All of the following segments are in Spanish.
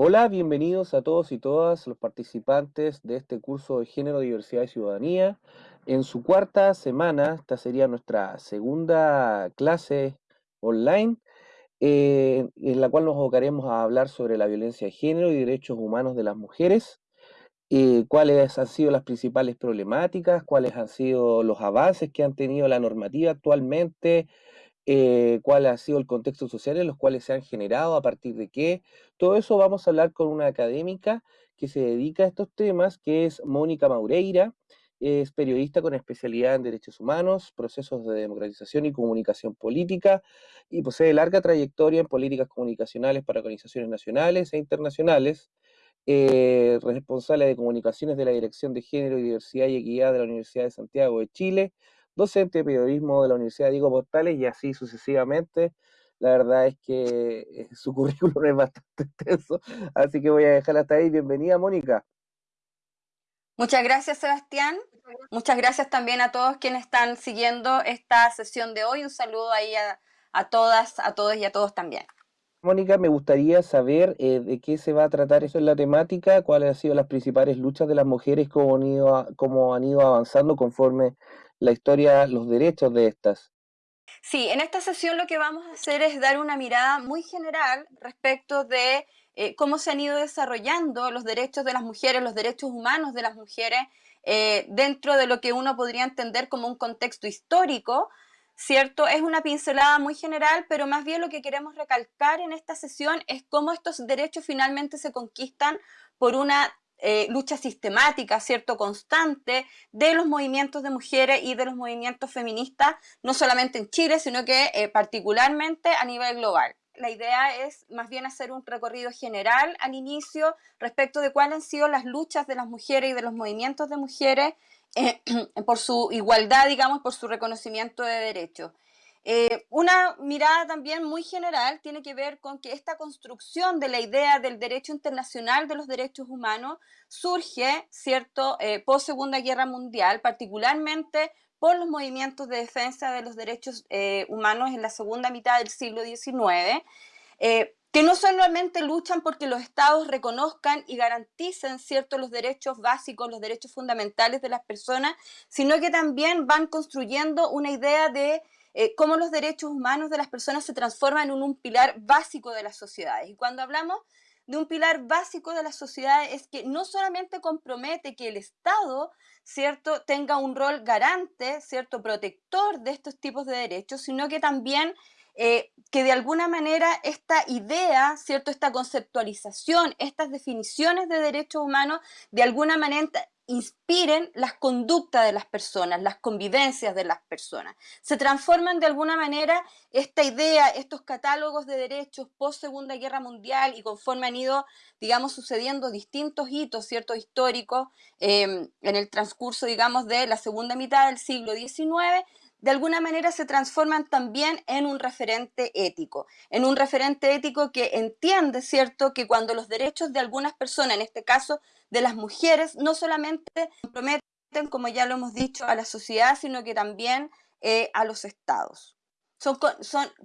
Hola, bienvenidos a todos y todas los participantes de este curso de Género, Diversidad y Ciudadanía. En su cuarta semana, esta sería nuestra segunda clase online, eh, en la cual nos abocaremos a hablar sobre la violencia de género y derechos humanos de las mujeres, eh, cuáles han sido las principales problemáticas, cuáles han sido los avances que han tenido la normativa actualmente, eh, cuál ha sido el contexto social en los cuales se han generado, a partir de qué. Todo eso vamos a hablar con una académica que se dedica a estos temas, que es Mónica Maureira, es periodista con especialidad en derechos humanos, procesos de democratización y comunicación política, y posee larga trayectoria en políticas comunicacionales para organizaciones nacionales e internacionales, eh, responsable de comunicaciones de la Dirección de Género y Diversidad y Equidad de la Universidad de Santiago de Chile, docente de periodismo de la Universidad Diego Portales y así sucesivamente. La verdad es que eh, su currículum es bastante extenso, así que voy a dejar hasta ahí. Bienvenida, Mónica. Muchas gracias, Sebastián. Muchas gracias también a todos quienes están siguiendo esta sesión de hoy. Un saludo ahí a, todas, a todos y a todos también. Mónica, me gustaría saber eh, de qué se va a tratar eso en la temática, cuáles han sido las principales luchas de las mujeres, cómo han ido, cómo han ido avanzando conforme la historia, los derechos de estas. Sí, en esta sesión lo que vamos a hacer es dar una mirada muy general respecto de eh, cómo se han ido desarrollando los derechos de las mujeres, los derechos humanos de las mujeres, eh, dentro de lo que uno podría entender como un contexto histórico, ¿cierto? Es una pincelada muy general, pero más bien lo que queremos recalcar en esta sesión es cómo estos derechos finalmente se conquistan por una eh, lucha sistemática, ¿cierto? Constante de los movimientos de mujeres y de los movimientos feministas, no solamente en Chile, sino que eh, particularmente a nivel global. La idea es más bien hacer un recorrido general al inicio respecto de cuáles han sido las luchas de las mujeres y de los movimientos de mujeres eh, por su igualdad, digamos, por su reconocimiento de derechos. Eh, una mirada también muy general tiene que ver con que esta construcción de la idea del derecho internacional de los derechos humanos surge, ¿cierto?, eh, post Segunda Guerra Mundial, particularmente por los movimientos de defensa de los derechos eh, humanos en la segunda mitad del siglo XIX, que no solamente luchan porque los estados reconozcan y garanticen ciertos los derechos básicos, los derechos fundamentales de las personas, sino que también van construyendo una idea de eh, cómo los derechos humanos de las personas se transforman en un pilar básico de las sociedades. Y cuando hablamos de un pilar básico de las sociedades es que no solamente compromete que el Estado, ¿cierto?, tenga un rol garante, ¿cierto?, protector de estos tipos de derechos, sino que también eh, que de alguna manera esta idea, ¿cierto?, esta conceptualización, estas definiciones de derechos humanos, de alguna manera inspiren las conductas de las personas, las convivencias de las personas. Se transforman de alguna manera esta idea, estos catálogos de derechos post Segunda Guerra Mundial y conforme han ido, digamos, sucediendo distintos hitos, ciertos históricos em, en el transcurso, digamos, de la segunda mitad del siglo XIX, de alguna manera se transforman también en un referente ético, en un referente ético que entiende, ¿cierto?, que cuando los derechos de algunas personas, en este caso de las mujeres, no solamente comprometen, como ya lo hemos dicho, a la sociedad, sino que también eh, a los estados.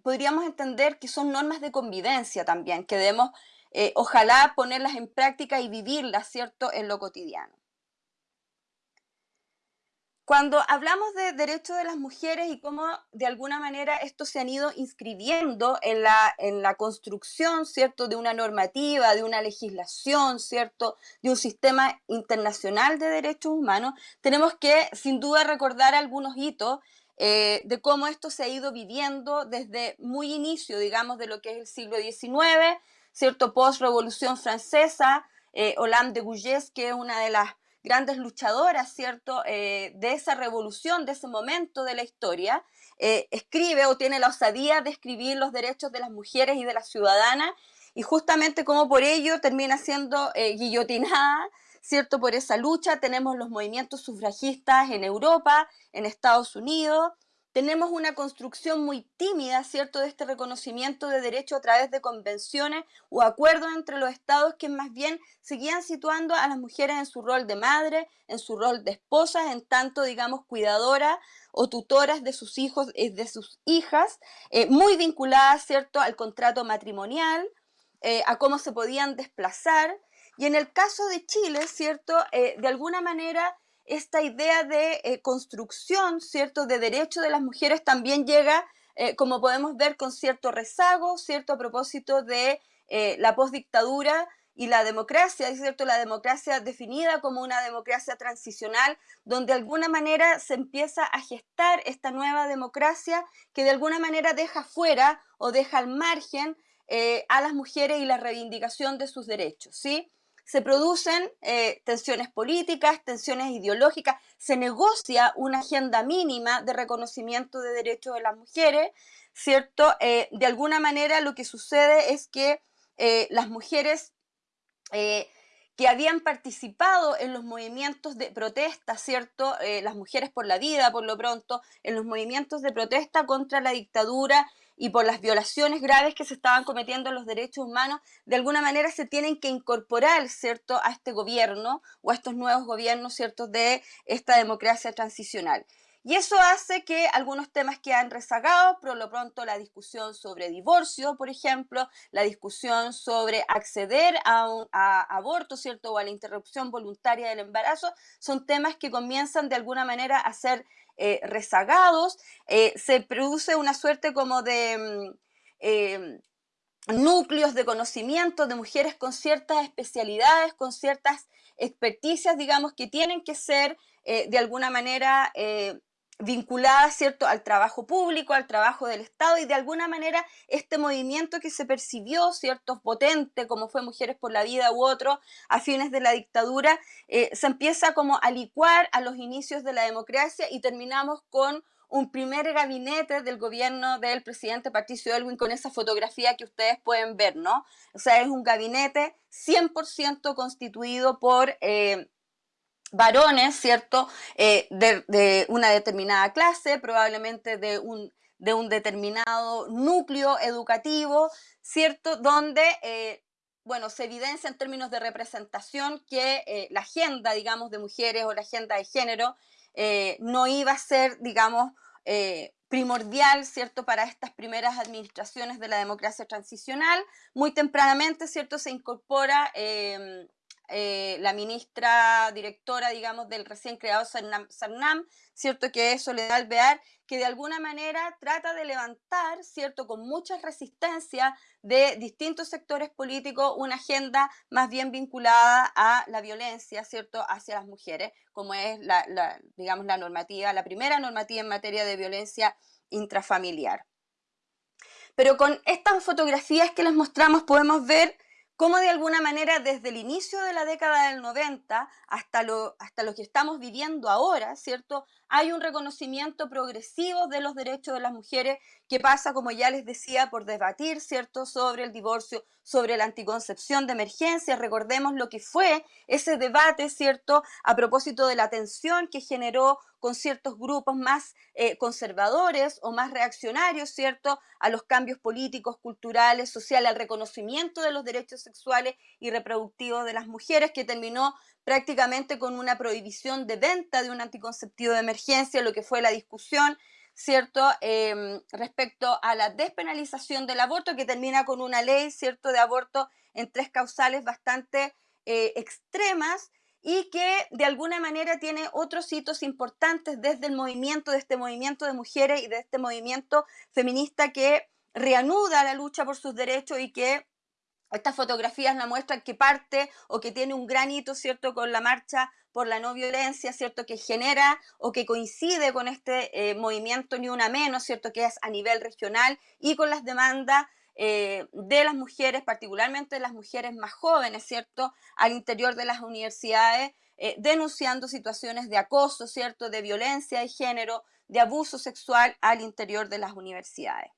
Podríamos entender que son normas de convivencia también, que debemos, eh, ojalá, ponerlas en práctica y vivirlas, ¿cierto?, en lo cotidiano. Cuando hablamos de derechos de las mujeres y cómo de alguna manera estos se han ido inscribiendo en la, en la construcción, ¿cierto?, de una normativa, de una legislación, ¿cierto?, de un sistema internacional de derechos humanos, tenemos que sin duda recordar algunos hitos eh, de cómo esto se ha ido viviendo desde muy inicio, digamos, de lo que es el siglo XIX, ¿cierto?, post-revolución francesa, eh, Hollande de Gouges, que es una de las grandes luchadoras, ¿cierto?, eh, de esa revolución, de ese momento de la historia, eh, escribe o tiene la osadía de escribir los derechos de las mujeres y de las ciudadanas, y justamente como por ello termina siendo eh, guillotinada, ¿cierto?, por esa lucha. Tenemos los movimientos sufragistas en Europa, en Estados Unidos, tenemos una construcción muy tímida, ¿cierto?, de este reconocimiento de derecho a través de convenciones o acuerdos entre los estados que más bien seguían situando a las mujeres en su rol de madre, en su rol de esposas, en tanto, digamos, cuidadoras o tutoras de sus hijos, y eh, de sus hijas, eh, muy vinculadas, ¿cierto?, al contrato matrimonial, eh, a cómo se podían desplazar. Y en el caso de Chile, ¿cierto? De alguna manera esta idea de eh, construcción, ¿cierto?, de derecho de las mujeres también llega, como podemos ver, con cierto rezago, ¿cierto?, a propósito de la postdictadura y la democracia, cierto, la democracia definida como una democracia transicional, donde de alguna manera se empieza a gestar esta nueva democracia que de alguna manera deja fuera o deja al margen eh, a las mujeres y la reivindicación de sus derechos, ¿sí? Se producen eh, tensiones políticas, tensiones ideológicas, se negocia una agenda mínima de reconocimiento de derechos de las mujeres, ¿cierto? Eh, de alguna manera lo que sucede es que las mujeres que habían participado en los movimientos de protesta, ¿cierto? las mujeres por la vida, por lo pronto, en los movimientos de protesta contra la dictadura y por las violaciones graves que se estaban cometiendo en los derechos humanos, de alguna manera se tienen que incorporar, ¿cierto?, a este gobierno o a estos nuevos gobiernos, ¿cierto?, de esta democracia transicional. Y eso hace que algunos temas quedan rezagados, por lo pronto la discusión sobre divorcio, por ejemplo, la discusión sobre acceder a, un, aborto, ¿cierto? O a la interrupción voluntaria del embarazo, son temas que comienzan de alguna manera a ser eh, rezagados. Eh, se produce una suerte como de... Mm, eh, núcleos de conocimiento de mujeres con ciertas especialidades, con ciertas experticias, digamos, que tienen que ser de alguna manera vinculada ¿cierto? al trabajo público, al trabajo del Estado y de alguna manera este movimiento que se percibió cierto potente como fue Mujeres por la Vida u otro a fines de la dictadura, eh, se empieza como a licuar a los inicios de la democracia y terminamos con un primer gabinete del gobierno del presidente Patricio Elwin con esa fotografía que ustedes pueden ver, ¿no? O sea, es un gabinete 100% constituido por... Eh, varones, ¿cierto? Eh, de, una determinada clase, probablemente de un, de un determinado núcleo educativo, ¿cierto? Donde, eh, bueno, se evidencia en términos de representación que eh, la agenda, digamos, de mujeres o la agenda de género no iba a ser, digamos, primordial, ¿cierto?, para estas primeras administraciones de la democracia transicional. Muy tempranamente, ¿cierto?, se incorpora eh, la ministra directora, digamos, del recién creado Sarnam, ¿cierto? Que es Soledad Alvear, que de alguna manera trata de levantar, ¿cierto? Con mucha resistencia de distintos sectores políticos, una agenda más bien vinculada a la violencia, ¿cierto? Hacia las mujeres, como es la, digamos, la normativa, la primera normativa en materia de violencia intrafamiliar. Pero con estas fotografías que les mostramos podemos ver cómo de alguna manera desde el inicio de la década del 90 hasta lo, hasta lo que estamos viviendo ahora, ¿cierto? Hay un reconocimiento progresivo de los derechos de las mujeres que pasa, como ya les decía, por debatir, ¿cierto?, sobre el divorcio, sobre la anticoncepción de emergencia. Recordemos lo que fue ese debate, ¿cierto?, a propósito de la tensión que generó con ciertos grupos más eh, conservadores o más reaccionarios, ¿cierto?, a los cambios políticos, culturales, sociales, al reconocimiento de los derechos sexuales y reproductivos de las mujeres, que terminó prácticamente con una prohibición de venta de un anticonceptivo de emergencia, lo que fue la discusión ¿cierto? Em, respecto a la despenalización del aborto, que termina con una ley, ¿cierto?, de aborto en tres causales bastante eh, extremas y que de alguna manera tiene otros hitos importantes desde el movimiento, de este movimiento de mujeres y de este movimiento feminista que reanuda la lucha por sus derechos y que estas fotografías la muestran que parte o que tiene un gran hito, ¿cierto?, con la marcha por la no violencia, ¿cierto?, que genera o que coincide con este eh, movimiento Ni Una Menos, ¿cierto?, que es a nivel regional y con las demandas eh, de las mujeres, particularmente de las mujeres más jóvenes, ¿cierto?, al interior de las universidades, eh, denunciando situaciones de acoso, ¿cierto?, de violencia de género, de abuso sexual al interior de las universidades.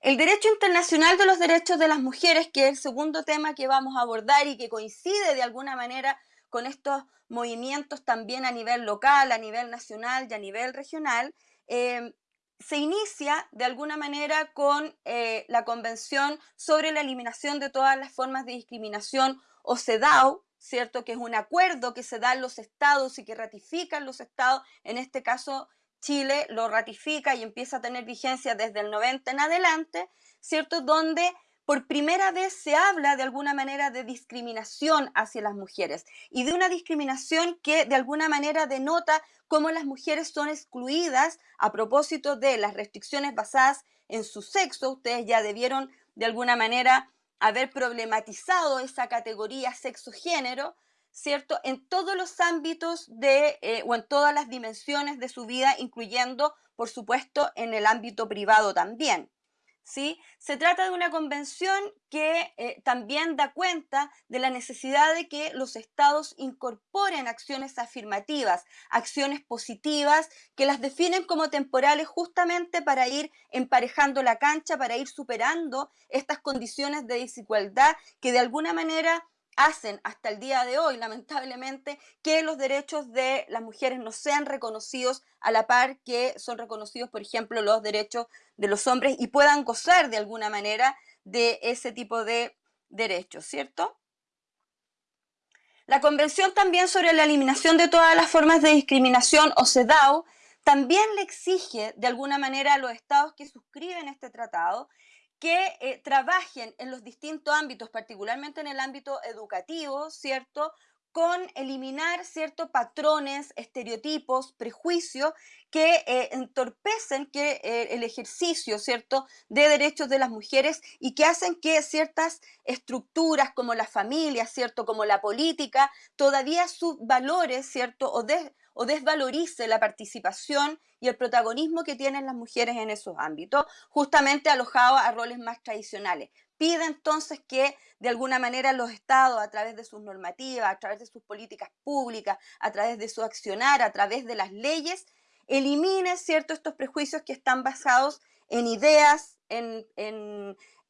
El derecho internacional de los derechos de las mujeres, que es el segundo tema que vamos a abordar y que coincide de alguna manera con estos movimientos también a nivel local, a nivel nacional y a nivel regional, eh, se inicia de alguna manera con eh, la Convención sobre la Eliminación de todas las formas de discriminación o CEDAW, ¿cierto? Que es un acuerdo que se da en los estados y que ratifican los estados, en este caso Chile lo ratifica y empieza a tener vigencia desde el 90 en adelante, ¿cierto? Donde por primera vez se habla de alguna manera de discriminación hacia las mujeres y de una discriminación que de alguna manera denota cómo las mujeres son excluidas a propósito de las restricciones basadas en su sexo. Ustedes ya debieron de alguna manera haber problematizado esa categoría sexo-género, ¿cierto? En todos los ámbitos de, eh, o en todas las dimensiones de su vida, incluyendo, por supuesto, en el ámbito privado también. ¿Sí? Se trata de una convención que eh, también da cuenta de la necesidad de que los estados incorporen acciones afirmativas, acciones positivas, que las definen como temporales justamente para ir emparejando la cancha, para ir superando estas condiciones de desigualdad que de alguna manera hacen hasta el día de hoy, lamentablemente, que los derechos de las mujeres no sean reconocidos a la par que son reconocidos, por ejemplo, los derechos de los hombres y puedan gozar de alguna manera de ese tipo de derechos, ¿cierto? La Convención también sobre la eliminación de todas las formas de discriminación, o CEDAW, también le exige de alguna manera a los estados que suscriben este tratado que eh, trabajen en los distintos ámbitos, particularmente en el ámbito educativo, ¿cierto? con eliminar ciertos patrones, estereotipos, prejuicios que eh, entorpecen que, eh, el ejercicio ¿cierto? de derechos de las mujeres y que hacen que ciertas estructuras como la familia, ¿cierto? como la política, todavía sus valores ¿cierto? O, o desvalorice la participación y el protagonismo que tienen las mujeres en esos ámbitos, justamente alojados a roles más tradicionales. Pide entonces que de alguna manera los estados, a través de sus normativas, a través de sus políticas públicas, a través de su accionar, a través de las leyes, elimine ¿cierto? estos prejuicios que están basados en ideas, en,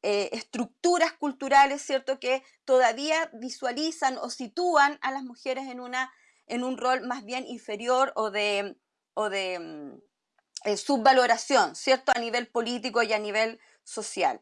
eh, estructuras culturales, ¿cierto? Que todavía visualizan o sitúan a las mujeres en, una, en un rol más bien inferior o de, o de mm, eh, subvaloración, ¿cierto? A nivel político y a nivel social.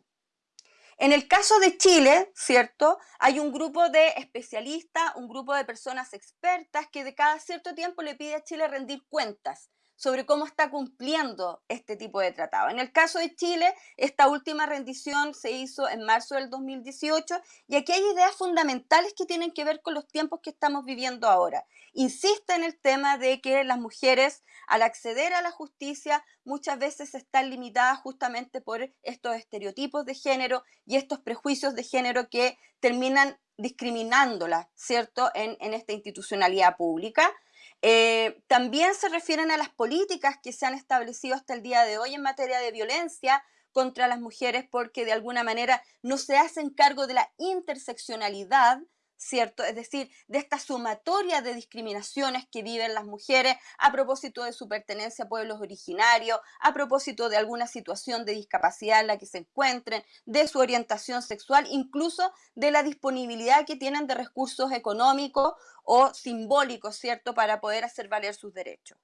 En el caso de Chile, ¿cierto? Hay un grupo de especialistas, un grupo de personas expertas que de cada cierto tiempo le pide a Chile rendir cuentas sobre cómo está cumpliendo este tipo de tratado. En el caso de Chile, esta última rendición se hizo en marzo del 2018 y aquí hay ideas fundamentales que tienen que ver con los tiempos que estamos viviendo ahora. Insiste en el tema de que las mujeres al acceder a la justicia muchas veces están limitadas justamente por estos estereotipos de género y estos prejuicios de género que terminan discriminándolas, ¿cierto?, en, en esta institucionalidad pública. Eh, también se refieren a las políticas que se han establecido hasta el día de hoy en materia de violencia contra las mujeres porque de alguna manera no se hacen cargo de la interseccionalidad ¿cierto? Es decir, de esta sumatoria de discriminaciones que viven las mujeres a propósito de su pertenencia a pueblos originarios, a propósito de alguna situación de discapacidad en la que se encuentren, de su orientación sexual, incluso de la disponibilidad que tienen de recursos económicos o simbólicos, ¿cierto?, para poder hacer valer sus derechos.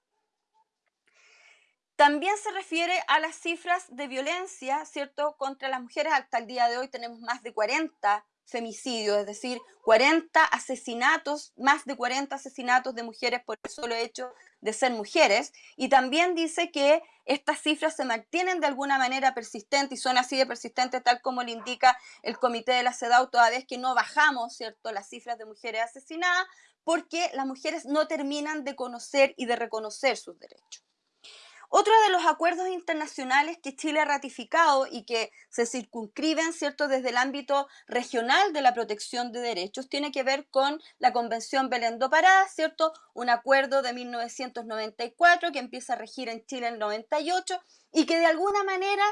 También se refiere a las cifras de violencia, ¿cierto?, contra las mujeres. Hasta el día de hoy tenemos más de 40 femicidios, es decir, 40 asesinatos, más de 40 asesinatos de mujeres por el solo hecho de ser mujeres. Y también dice que estas cifras se mantienen de alguna manera persistentes y son así de persistentes tal como le indica el comité de la CEDAW, toda vez que no bajamos, ¿cierto?, las cifras de mujeres asesinadas, porque las mujeres no terminan de conocer y de reconocer sus derechos. Otro de los acuerdos internacionales que Chile ha ratificado y que se circunscriben, ¿cierto?, desde el ámbito regional de la protección de derechos, tiene que ver con la Convención Belén do Pará, ¿cierto?, un acuerdo de 1994 que empieza a regir en Chile en el 98 y que de alguna manera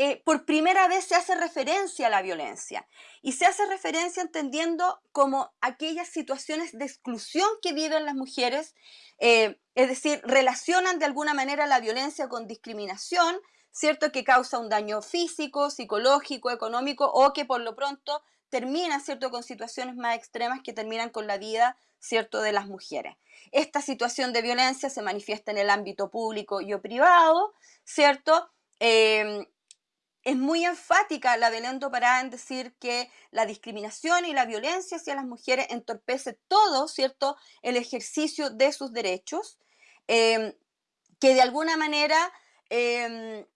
eh, por primera vez se hace referencia a la violencia y se hace referencia entendiendo como aquellas situaciones de exclusión que viven las mujeres, eh, es decir, relacionan de alguna manera la violencia con discriminación, ¿cierto? Que causa un daño físico, psicológico, económico o que por lo pronto termina, ¿cierto? Con situaciones más extremas que terminan con la vida, ¿cierto? De las mujeres. Esta situación de violencia se manifiesta en el ámbito público y o privado, ¿cierto? Eh, es muy enfática la Belén Pará en decir que la discriminación y la violencia hacia las mujeres entorpece todo, ¿cierto?, el ejercicio de sus derechos, em, que de alguna manera em,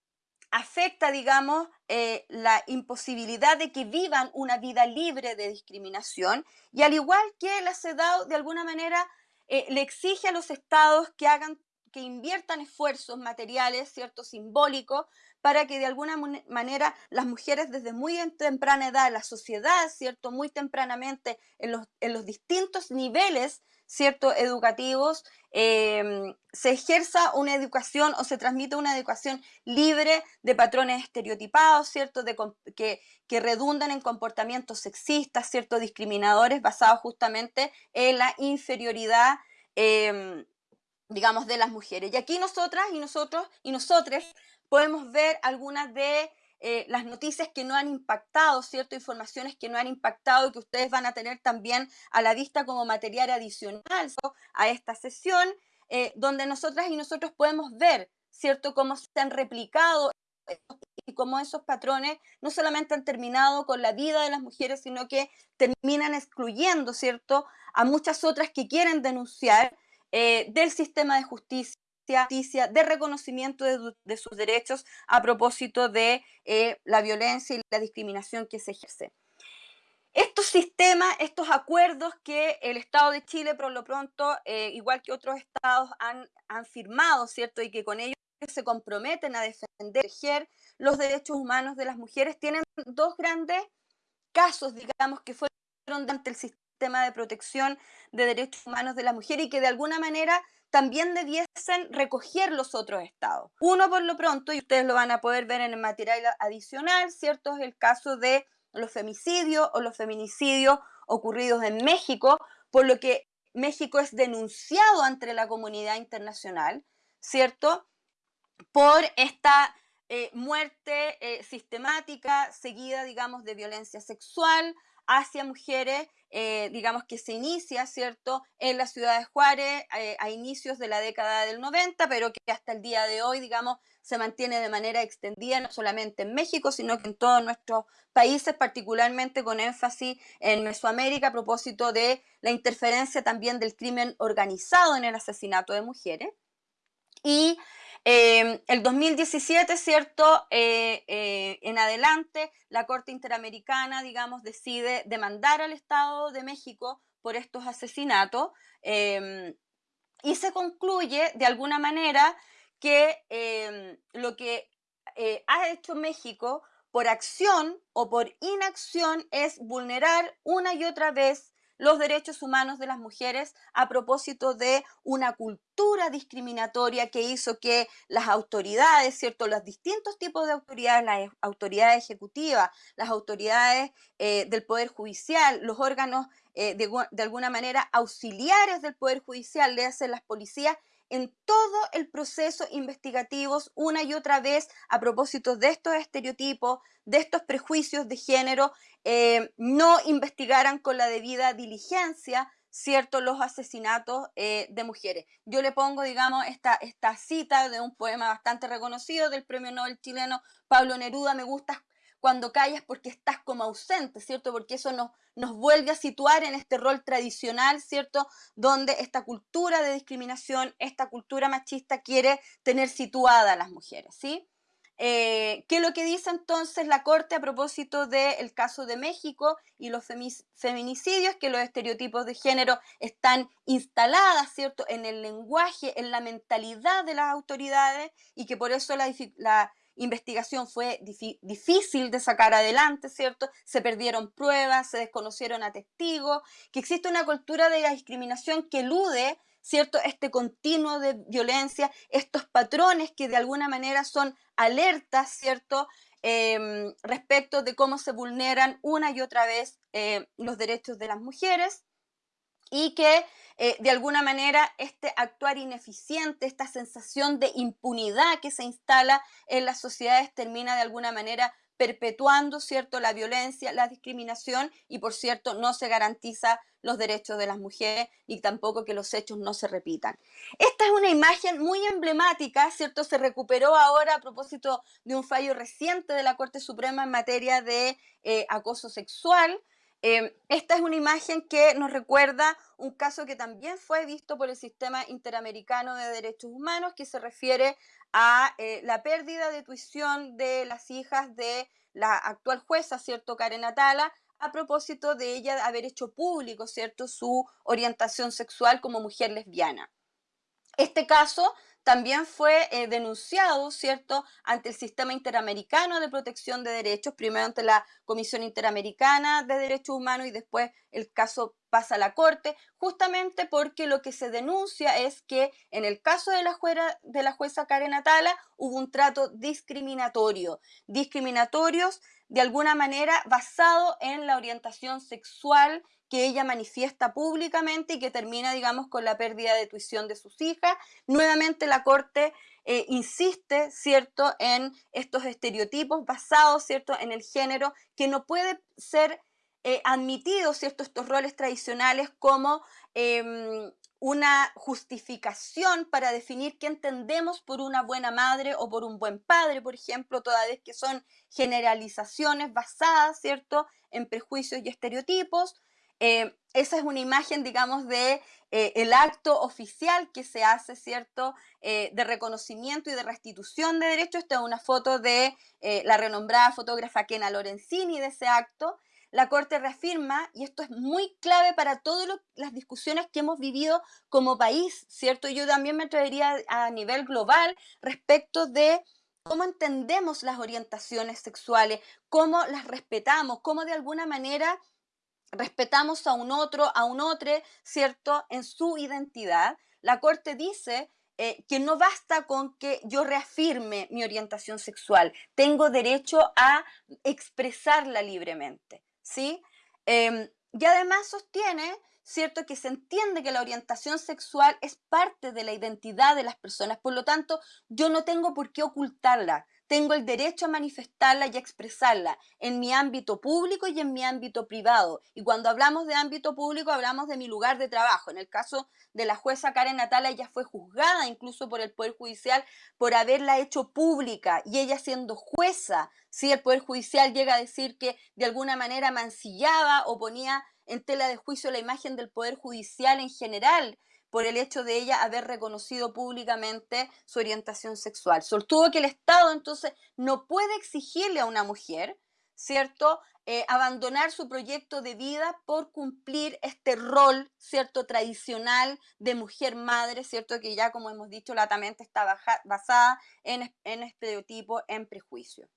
afecta, digamos, eh, la imposibilidad de que vivan una vida libre de discriminación y al igual que la CEDAW de alguna manera eh, le exige a los estados que hagan que inviertan esfuerzos materiales, ¿cierto?, simbólicos, para que de alguna manera las mujeres desde muy temprana edad, la sociedad, ¿cierto?, muy tempranamente en los, en los distintos niveles ¿cierto? educativos, em, se ejerza una educación o se transmite una educación libre de patrones estereotipados, ¿cierto? De, que, que, redundan en comportamientos sexistas, ¿cierto? Discriminadores basados justamente en la inferioridad, em, digamos, de las mujeres. Y aquí nosotras y nosotros y nosotros podemos ver algunas de eh, las noticias que no han impactado, ¿cierto? Informaciones que no han impactado y que ustedes van a tener también a la vista como material adicional a esta sesión, eh, donde nosotras y nosotros podemos ver, ¿cierto? Cómo se han replicado y cómo esos patrones no solamente han terminado con la vida de las mujeres, sino que terminan excluyendo, ¿cierto?, a muchas otras que quieren denunciar eh, del sistema de justicia justicia, de reconocimiento de, sus derechos a propósito de eh, la violencia y la discriminación que se ejerce. Estos sistemas, estos acuerdos que el Estado de Chile, por lo pronto, eh, igual que otros estados, han, firmado, ¿cierto? Y que con ellos se comprometen a defender los derechos humanos de las mujeres, tienen dos grandes casos, digamos, que fueron ante el sistema de protección de derechos humanos de las mujeres y que de alguna manera también debiesen recoger los otros estados. Uno por lo pronto, y ustedes lo van a poder ver en el material adicional, ¿cierto? Es el caso de los femicidios o los feminicidios ocurridos en México, por lo que México es denunciado ante la comunidad internacional, ¿cierto? Por esta eh, muerte eh, sistemática seguida, digamos, de violencia sexual hacia mujeres eh, digamos que se inicia, ¿cierto?, en la ciudad de Juárez eh, a inicios de la década del 90, pero que hasta el día de hoy, digamos, se mantiene de manera extendida no solamente en México, sino que en todos nuestros países, particularmente con énfasis en Mesoamérica a propósito de la interferencia también del crimen organizado en el asesinato de mujeres. Y Em, el 2017, ¿cierto? Eh, eh, en adelante, la Corte Interamericana, digamos, decide demandar al Estado de México por estos asesinatos em, y se concluye, de alguna manera, que em, lo que eh, ha hecho México por acción o por inacción es vulnerar una y otra vez los derechos humanos de las mujeres a propósito de una cultura discriminatoria que hizo que las autoridades, ¿cierto? Los distintos tipos de autoridades, las autoridades ejecutivas, las autoridades eh, del Poder Judicial, los órganos eh, de, de, alguna manera auxiliares del Poder Judicial, le hacen las policías, en todo el proceso investigativo una y otra vez a propósito de estos estereotipos, de estos prejuicios de género, eh, no investigaran con la debida diligencia, ¿cierto?, los asesinatos eh, de mujeres. Yo le pongo, digamos, esta, esta cita de un poema bastante reconocido del premio Nobel chileno Pablo Neruda, me gusta cuando callas porque estás como ausente, ¿cierto? Porque eso nos, nos vuelve a situar en este rol tradicional, ¿cierto? Donde esta cultura de discriminación, esta cultura machista quiere tener situada a las mujeres, ¿sí? Eh, ¿Qué es lo que dice entonces la Corte a propósito del caso de México y los feminicidios? Que los estereotipos de género están instaladas, ¿cierto?, en el lenguaje, en la mentalidad de las autoridades y que por eso la, la investigación fue difícil de sacar adelante, ¿cierto? Se perdieron pruebas, se desconocieron a testigos, que existe una cultura de la discriminación que elude, ¿cierto? Este continuo de violencia, estos patrones que de alguna manera son alertas, ¿cierto? Em, respecto de cómo se vulneran una y otra vez eh, los derechos de las mujeres y que eh, de alguna manera este actuar ineficiente, esta sensación de impunidad que se instala en las sociedades termina de alguna manera perpetuando, ¿cierto?, la violencia, la discriminación y, por cierto, no se garantiza los derechos de las mujeres y tampoco que los hechos no se repitan. Esta es una imagen muy emblemática, ¿cierto? Se recuperó ahora a propósito de un fallo reciente de la Corte Suprema en materia de eh, acoso sexual, Em, esta es una imagen que nos recuerda un caso que también fue visto por el Sistema Interamericano de Derechos Humanos, que se refiere a eh, la pérdida de tuición de las hijas de la actual jueza, ¿cierto? Karen Atala, a propósito de ella haber hecho público, ¿cierto?, su orientación sexual como mujer lesbiana. Este caso también fue eh, denunciado, ¿cierto?, ante el Sistema Interamericano de Protección de Derechos, primero ante la Comisión Interamericana de Derechos Humanos y después el caso pasa a la Corte, justamente porque lo que se denuncia es que en el caso de la, jueza, de la jueza Karen Atala hubo un trato discriminatorio, discriminatorios de alguna manera basado en la orientación sexual que ella manifiesta públicamente y que termina, digamos, con la pérdida de tuición de sus hijas. Nuevamente la Corte eh, insiste, ¿cierto?, en estos estereotipos basados, ¿cierto?, en el género, que no puede ser eh, admitido, ¿cierto?, estos roles tradicionales como em, una justificación para definir qué entendemos por una buena madre o por un buen padre, por ejemplo, toda vez que son generalizaciones basadas, ¿cierto?, en prejuicios y estereotipos. Eh, esa es una imagen, digamos, de eh, el acto oficial que se hace, ¿cierto?, eh, de reconocimiento y de restitución de derechos. Esta es una foto de la renombrada fotógrafa Kena Lorenzini de ese acto. La Corte reafirma, y esto es muy clave para todas las discusiones que hemos vivido como país, ¿cierto? Yo también me traería a nivel global respecto de cómo entendemos las orientaciones sexuales, cómo las respetamos, cómo de alguna manera respetamos a un otro, a un otro, ¿cierto?, en su identidad, la Corte dice eh, que no basta con que yo reafirme mi orientación sexual, tengo derecho a expresarla libremente, ¿sí? Em, y además sostiene, ¿cierto?, que se entiende que la orientación sexual es parte de la identidad de las personas, por lo tanto, yo no tengo por qué ocultarla, tengo el derecho a manifestarla y a expresarla en mi ámbito público y en mi ámbito privado. Y cuando hablamos de ámbito público, hablamos de mi lugar de trabajo. En el caso de la jueza Karen Natala, ella fue juzgada incluso por el Poder Judicial por haberla hecho pública y ella siendo jueza, si el Poder Judicial llega a decir que de alguna manera mancillaba o ponía en tela de juicio la imagen del Poder Judicial en general, por el hecho de ella haber reconocido públicamente su orientación sexual. Sostuvo que el Estado entonces no puede exigirle a una mujer, ¿cierto?, eh, abandonar su proyecto de vida por cumplir este rol, ¿cierto?, tradicional de mujer madre, ¿cierto?, que ya como hemos dicho latamente está basada en, en estereotipo, en prejuicio.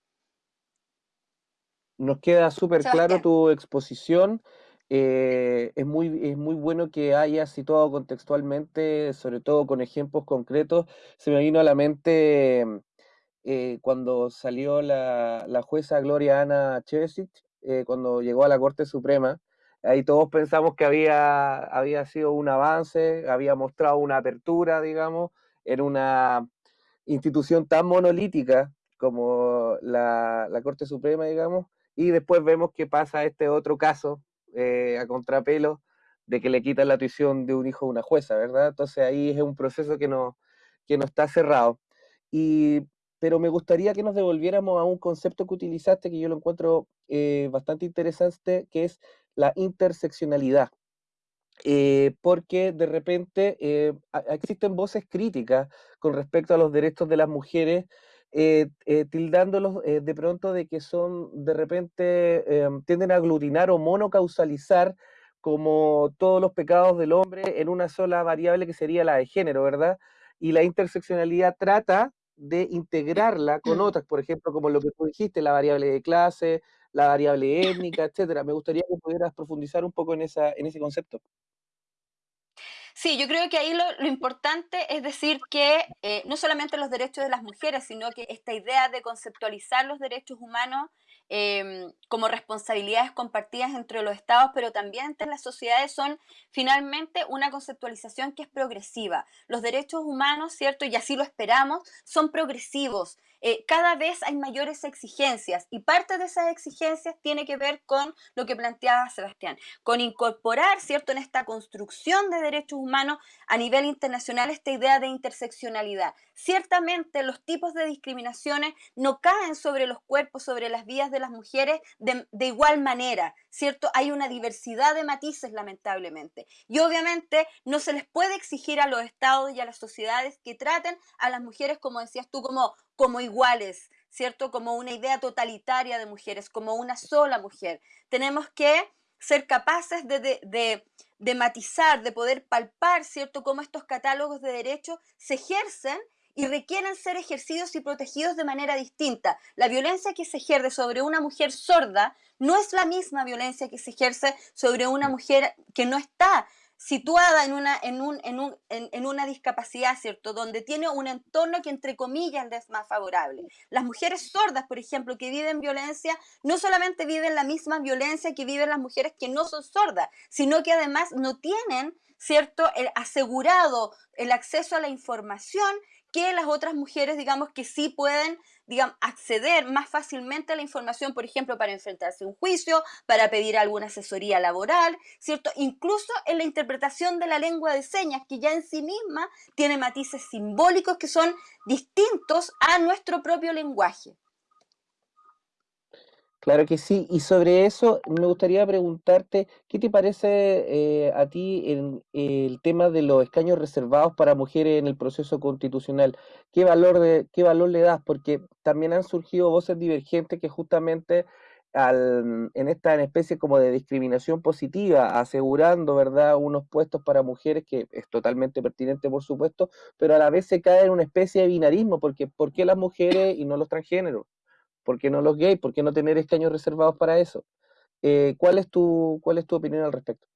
Nos queda súper claro tu exposición. Eh, es, muy, es muy bueno que haya situado contextualmente, sobre todo con ejemplos concretos. Se me vino a la mente eh, cuando salió la, jueza Gloria Ana Chevesic, eh, cuando llegó a la Corte Suprema. Ahí todos pensamos que había, había sido un avance, había mostrado una apertura, digamos, en una institución tan monolítica como la, la Corte Suprema, digamos, y después vemos que pasa este otro caso eh, a contrapelo de que le quitan la tuición de un hijo a una jueza, ¿verdad? Entonces ahí es un proceso que no, que no está cerrado. Y, pero me gustaría que nos devolviéramos a un concepto que utilizaste, que yo lo encuentro eh, bastante interesante, que es la interseccionalidad. Eh, porque de repente existen voces críticas con respecto a los derechos de las mujeres eh, eh, tildándolos eh, de pronto de que son, de repente, em, tienden a aglutinar o monocausalizar como todos los pecados del hombre en una sola variable que sería la de género, ¿verdad? Y la interseccionalidad trata de integrarla con otras, por ejemplo, como lo que tú dijiste, la variable de clase, la variable étnica, etcétera. Me gustaría que pudieras profundizar un poco en, esa, en ese concepto. Sí, yo creo que ahí lo, importante es decir que eh, no solamente los derechos de las mujeres, sino que esta idea de conceptualizar los derechos humanos em, como responsabilidades compartidas entre los estados, pero también entre las sociedades, son finalmente una conceptualización que es progresiva. Los derechos humanos, ¿cierto? Y así lo esperamos, son progresivos. Eh, cada vez hay mayores exigencias y parte de esas exigencias tiene que ver con lo que planteaba Sebastián, con incorporar, ¿cierto?, en esta construcción de derechos humanos a nivel internacional esta idea de interseccionalidad. Ciertamente los tipos de discriminaciones no caen sobre los cuerpos, sobre las vidas de las mujeres de, de igual manera, ¿cierto? Hay una diversidad de matices, lamentablemente. Y obviamente no se les puede exigir a los estados y a las sociedades que traten a las mujeres, como decías tú, como, como iguales, ¿cierto? Como una idea totalitaria de mujeres, como una sola mujer. Tenemos que ser capaces de, de, matizar, de poder palpar, ¿cierto?, cómo estos catálogos de derechos se ejercen y requieren ser ejercidos y protegidos de manera distinta. La violencia que se ejerce sobre una mujer sorda no es la misma violencia que se ejerce sobre una mujer que no está situada en una, en, un, en, un, en, una discapacidad, ¿cierto? Donde tiene un entorno que entre comillas es más favorable. Las mujeres sordas, por ejemplo, que viven violencia, no solamente viven la misma violencia que viven las mujeres que no son sordas, sino que además no tienen, ¿cierto?, asegurado el acceso a la información que las otras mujeres, digamos, que sí pueden, acceder más fácilmente a la información, por ejemplo, para enfrentarse a un juicio, para pedir alguna asesoría laboral, ¿cierto? Incluso en la interpretación de la lengua de señas, que ya en sí misma tiene matices simbólicos que son distintos a nuestro propio lenguaje. Claro que sí, y sobre eso me gustaría preguntarte, ¿qué te parece eh, a ti en, el tema de los escaños reservados para mujeres en el proceso constitucional? ¿Qué valor, de, qué valor le das? Porque también han surgido voces divergentes que justamente al, en esta especie como de discriminación positiva, asegurando, ¿verdad?, unos puestos para mujeres, que es totalmente pertinente, por supuesto, pero a la vez se cae en una especie de binarismo, porque ¿por qué las mujeres y no los transgéneros? ¿Por qué no los gays? ¿Por qué no tener escaños reservados para eso? Eh, ¿cuál, es tu, ¿Cuál es tu opinión al respecto?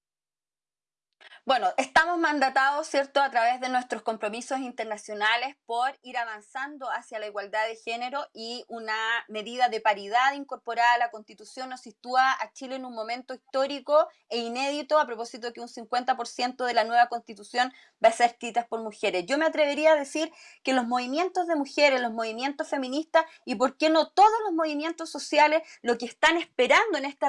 Bueno, estamos mandatados, ¿cierto?, a través de nuestros compromisos internacionales por ir avanzando hacia la igualdad de género y una medida de paridad incorporada a la Constitución nos sitúa a Chile en un momento histórico e inédito a propósito de que un 50% de la nueva Constitución va a ser escrita por mujeres. Yo me atrevería a decir que los movimientos de mujeres, los movimientos feministas y, ¿por qué no todos los movimientos sociales, lo que están esperando en esta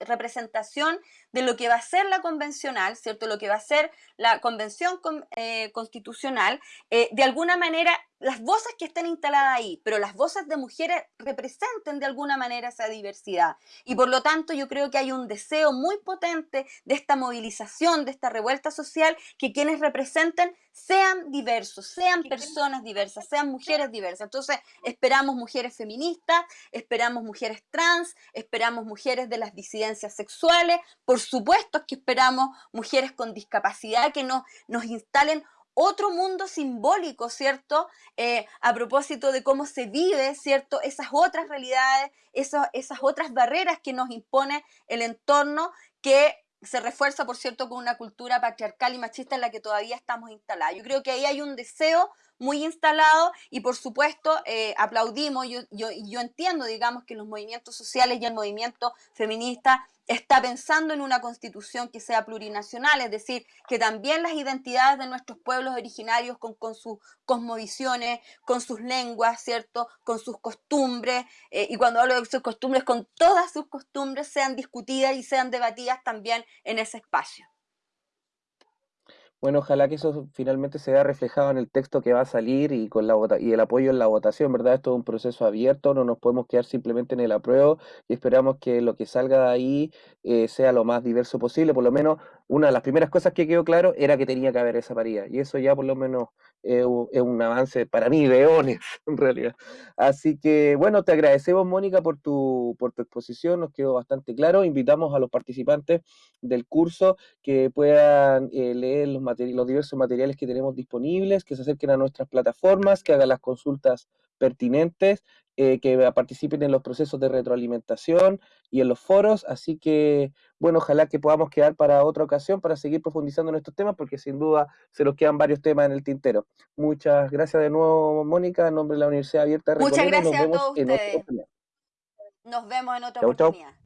representación de lo que va a ser la convencional, ¿cierto?, lo que va ser la convención eh, constitucional, eh, de alguna manera las voces que estén instaladas ahí, pero las voces de mujeres representen de alguna manera esa diversidad. Y por lo tanto yo creo que hay un deseo muy potente de esta movilización, de esta revuelta social, que quienes representen sean diversos, sean personas diversas, sean mujeres diversas. Entonces esperamos mujeres feministas, esperamos mujeres trans, esperamos mujeres de las disidencias sexuales, por supuesto que esperamos mujeres con discapacidad que no, nos instalen otro mundo simbólico, ¿cierto? Eh, a propósito de cómo se vive, ¿cierto? Esas otras realidades, esas, esas otras barreras que nos impone el entorno que se refuerza, por cierto, con una cultura patriarcal y machista en la que todavía estamos instalados. Yo creo que ahí hay un deseo muy instalado y por supuesto eh, aplaudimos, yo, yo, yo entiendo, digamos, que los movimientos sociales y el movimiento feminista está pensando en una constitución que sea plurinacional, es decir, que también las identidades de nuestros pueblos originarios con, con sus cosmovisiones, con sus lenguas, ¿cierto? Con sus costumbres, eh, y cuando hablo de sus costumbres, con todas sus costumbres sean discutidas y sean debatidas también en ese espacio. Bueno, ojalá que eso finalmente se vea reflejado en el texto que va a salir y con la y el apoyo en la votación, ¿verdad? Esto es un proceso abierto, no nos podemos quedar simplemente en el apruebo y esperamos que lo que salga de ahí eh, sea lo más diverso posible. Por lo menos una de las primeras cosas que quedó claro era que tenía que haber esa paridad y eso ya por lo menos es un avance para mí de eones, en realidad. Así que, bueno, te agradecemos, Mónica, por tu, por tu exposición, nos quedó bastante claro. Invitamos a los participantes del curso que puedan eh, leer los los diversos materiales que tenemos disponibles, que se acerquen a nuestras plataformas, que hagan las consultas pertinentes, eh, que participen en los procesos de retroalimentación y en los foros. Así que, bueno, ojalá que podamos quedar para otra ocasión para seguir profundizando en estos temas, porque sin duda se nos quedan varios temas en el tintero. Muchas gracias de nuevo, Mónica, en nombre de la Universidad Abierta. Muchas gracias a todos ustedes. Nos vemos en otra oportunidad.